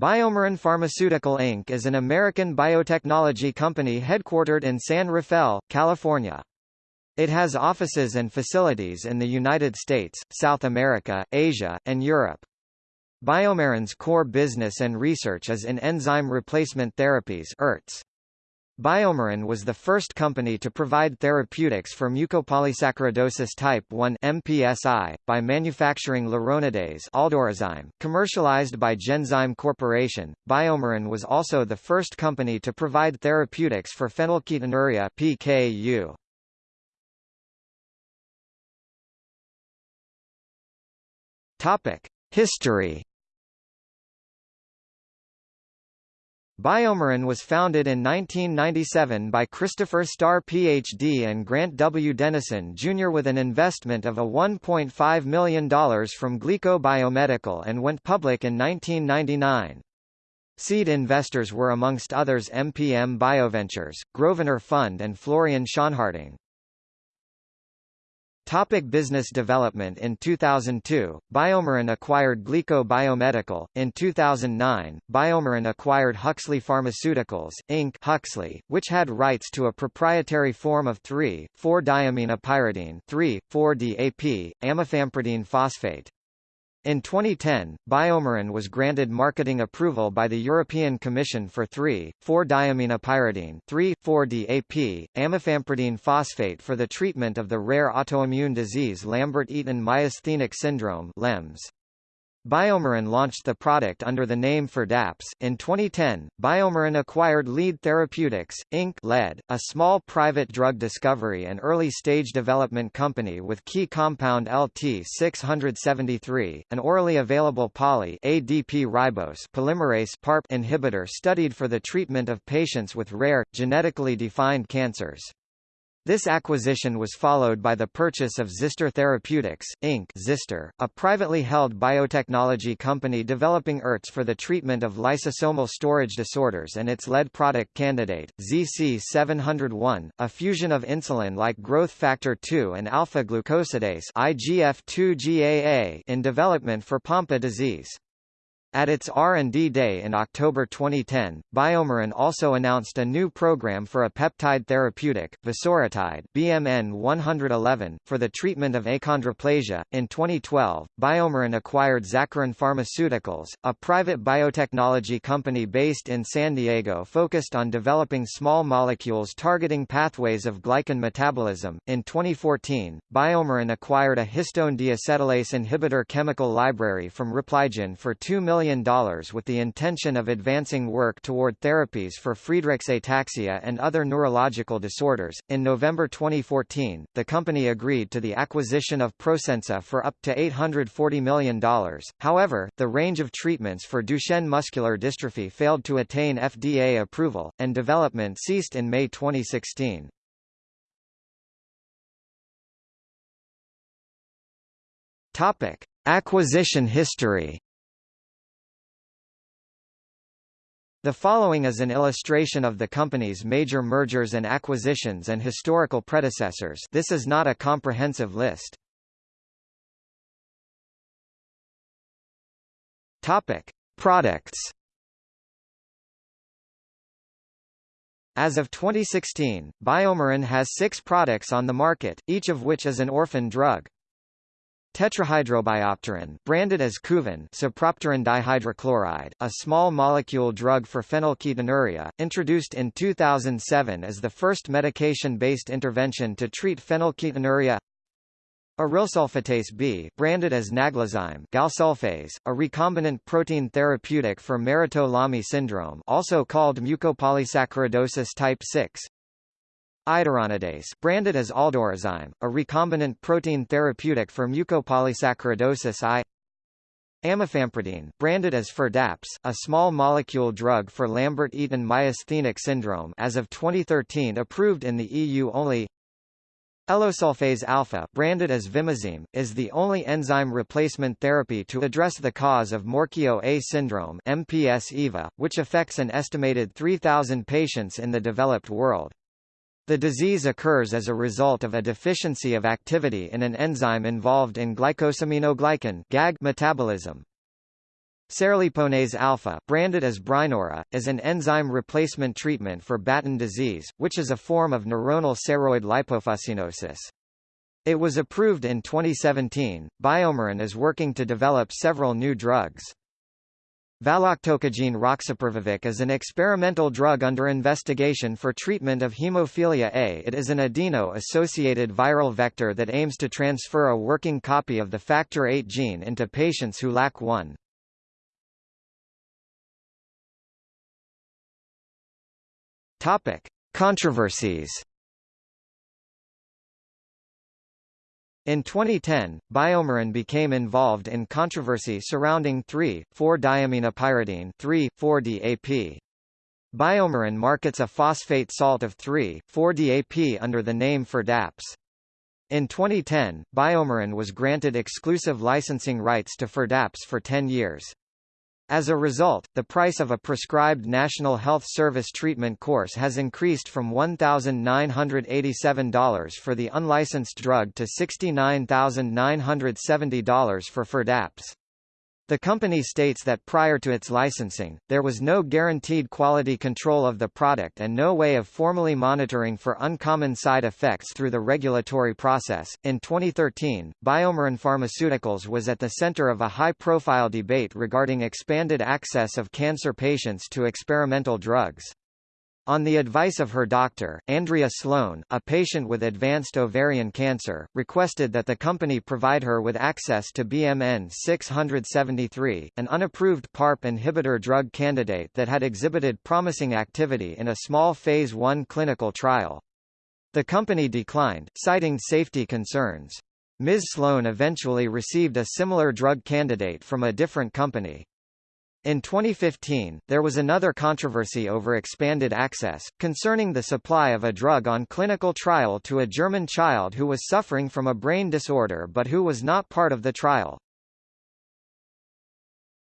BioMarin Pharmaceutical Inc. is an American biotechnology company headquartered in San Rafael, California. It has offices and facilities in the United States, South America, Asia, and Europe. BioMarin's core business and research is in enzyme replacement therapies ERTs. BioMarin was the first company to provide therapeutics for mucopolysaccharidosis type 1 MPSI, by manufacturing laronidase commercialized by Genzyme Corporation. BioMarin was also the first company to provide therapeutics for phenylketonuria PKU. Topic: History BioMarin was founded in 1997 by Christopher Starr Ph.D. and Grant W. Dennison Jr. with an investment of a $1.5 million from Glyko Biomedical and went public in 1999. Seed investors were amongst others MPM Bioventures, Grosvenor Fund and Florian Schonharting. Topic business development In 2002, BioMarin acquired Glyko Biomedical. In 2009, BioMarin acquired Huxley Pharmaceuticals, Inc. Huxley, which had rights to a proprietary form of 3,4-diaminopyridine 3,4-DAP, amifampridine phosphate. In 2010, BioMarin was granted marketing approval by the European Commission for 3,4-diaminopyridine 3,4-DAP, amifampridine phosphate for the treatment of the rare autoimmune disease Lambert-Eaton myasthenic syndrome LEMS. BioMarin launched the product under the name Firdapse. In 2010, BioMarin acquired Lead Therapeutics, Inc. LED, a small private drug discovery and early-stage development company with key compound LT673, an orally available poly ADP ribose polymerase PARP inhibitor studied for the treatment of patients with rare, genetically defined cancers. This acquisition was followed by the purchase of ZyStor Therapeutics, Inc. ZyStor, a privately held biotechnology company developing ERTs for the treatment of lysosomal storage disorders and its lead product candidate, ZC701, a fusion of insulin-like growth factor 2 and alpha-glucosidase IGF-2 in development for Pompe disease. At its R&D Day in October 2010, BioMarin also announced a new program for a peptide therapeutic, vosoritide BMN 111, for the treatment of achondroplasia. In 2012, BioMarin acquired Zacharon Pharmaceuticals, a private biotechnology company based in San Diego focused on developing small molecules targeting pathways of glycan metabolism. In 2014, BioMarin acquired a histone deacetylase inhibitor chemical library from Repligen for $2 million million with the intention of advancing work toward therapies for Friedreich's ataxia and other neurological disorders. In November 2014, the company agreed to the acquisition of Prosensa for up to $840 million. However, the range of treatments for Duchenne muscular dystrophy failed to attain FDA approval, and development ceased in May 2016. Topic: Acquisition history. The following is an illustration of the company's major mergers and acquisitions and historical predecessors this is not a comprehensive list. Topic. Products As of 2016, BioMarin has six products on the market, each of which is an orphan drug. Tetrahydrobiopterin, branded as Kuvan sapropterin dihydrochloride, a small molecule drug for phenylketonuria, introduced in 2007 as the first medication-based intervention to treat phenylketonuria. Arylsulfatase B, branded as Naglazyme galsulfase, a recombinant protein therapeutic for Maroteaux-Lamy syndrome also called mucopolysaccharidosis type 6. Iduronidase branded as Aldurazyme, a recombinant protein therapeutic for mucopolysaccharidosis I Amifampridine branded as Firdapse, a small molecule drug for Lambert-Eaton myasthenic syndrome as of 2013 approved in the EU only Elosulfase alpha branded as Vimizim, is the only enzyme replacement therapy to address the cause of Morquio A syndrome MPS EVA, which affects an estimated 3,000 patients in the developed world. The disease occurs as a result of a deficiency of activity in an enzyme involved in glycosaminoglycan GAG metabolism. Cerliponase alpha, branded as Brineura, is an enzyme replacement treatment for Batten disease, which is a form of neuronal ceroid lipofuscinosis. It was approved in 2017. BioMarin is working to develop several new drugs. Valoctocogene roxaparvovec is an experimental drug under investigation for treatment of hemophilia A. It is an adeno-associated viral vector that aims to transfer a working copy of the factor VIII gene into patients who lack one. Topic: Controversies In 2010, BioMarin became involved in controversy surrounding 3,4-diaminopyridine 3,4-DAP. BioMarin markets a phosphate salt of 3,4-DAP under the name Firdapse. In 2010, BioMarin was granted exclusive licensing rights to Firdapse for 10 years. As a result, the price of a prescribed National Health Service treatment course has increased from $1,987 for the unlicensed drug to $69,970 for Firdapse. The company states that prior to its licensing, there was no guaranteed quality control of the product and no way of formally monitoring for uncommon side effects through the regulatory process. In 2013, BioMarin Pharmaceuticals was at the center of a high-profile debate regarding expanded access of cancer patients to experimental drugs. On the advice of her doctor, Andrea Sloan, a patient with advanced ovarian cancer, requested that the company provide her with access to BMN 673, an unapproved PARP inhibitor drug candidate that had exhibited promising activity in a small Phase 1 clinical trial. The company declined, citing safety concerns. Ms. Sloan eventually received a similar drug candidate from a different company. In 2015, there was another controversy over expanded access, concerning the supply of a drug on clinical trial to a German child who was suffering from a brain disorder but who was not part of the trial.